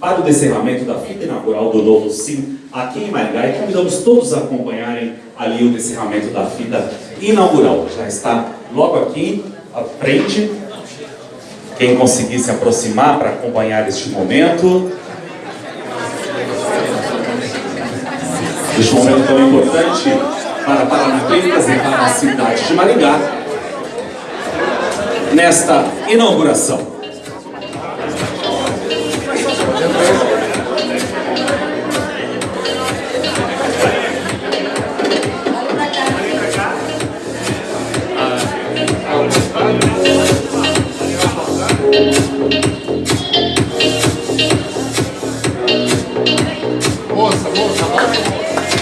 para o descerramento da fita inaugural do novo SIM aqui em Maringá e convidamos todos a acompanharem ali o descerramento da fita inaugural. Já está logo aqui à frente. Quem conseguir se aproximar para acompanhar este momento. Este momento tão importante para Paranaclínicas e para a cidade de Maringá. Nesta inauguração. Moça, moça, moça, moça.